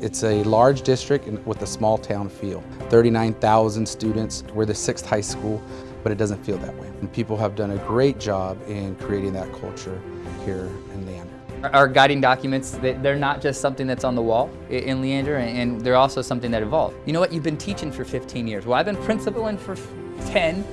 It's a large district with a small town feel. 39,000 students. We're the sixth high school, but it doesn't feel that way. And people have done a great job in creating that culture here in Leander. Our guiding documents, they're not just something that's on the wall in Leander, and they're also something that evolved. You know what, you've been teaching for 15 years. Well, I've been principaling for 10,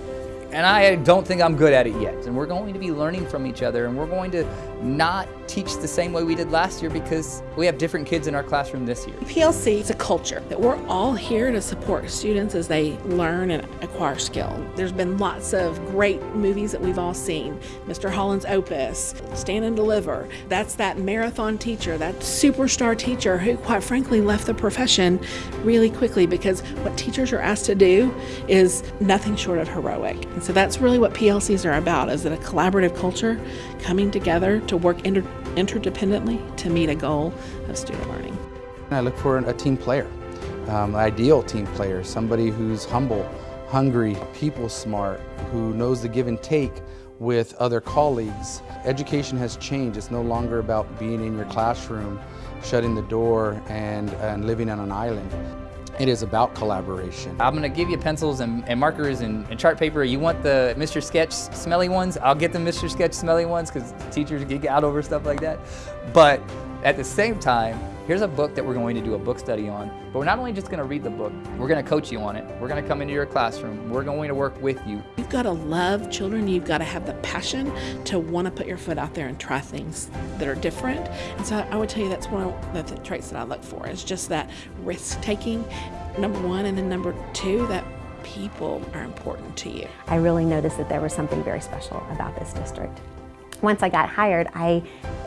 and I don't think I'm good at it yet. And we're going to be learning from each other and we're going to not teach the same way we did last year because we have different kids in our classroom this year. PLC is a culture that we're all here to support students as they learn and acquire skill. There's been lots of great movies that we've all seen. Mr. Holland's Opus, Stand and Deliver. That's that marathon teacher, that superstar teacher who quite frankly left the profession really quickly because what teachers are asked to do is nothing short of heroic. And so that's really what PLCs are about, is it a collaborative culture coming together to work inter interdependently to meet a goal of student learning. I look for a team player, um, an ideal team player, somebody who's humble, hungry, people smart, who knows the give and take with other colleagues. Education has changed. It's no longer about being in your classroom, shutting the door and, and living on an island. It is about collaboration. I'm gonna give you pencils and, and markers and, and, chart paper. You want the Mr. Sketch smelly ones? I'll get the Mr. Sketch smelly ones because teachers geek out over stuff like that. But at the same time, here's a book that we're going to do a book study on. But we're not only just going to read the book, we're going to coach you on it. We're going to come into your classroom. We're going to work with you. You've got to love children. You've got to have the passion to want to put your foot out there and try things that are different. And so I would tell you that's one of the traits that I look for is just that risk taking, number one, and then number two, that people are important to you. I really noticed that there was something very special about this district. Once I got hired, I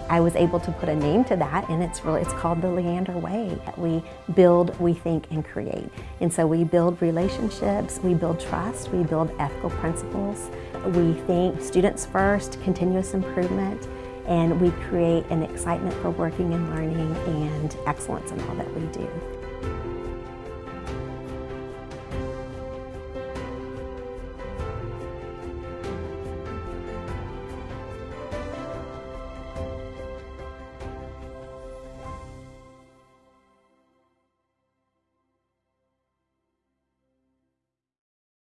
I was able to put a name to that and it's really it's called the Leander Way. We build, we think, and create. And so we build relationships, we build trust, we build ethical principles. We think students first, continuous improvement, and we create an excitement for working and learning and excellence in all that we do.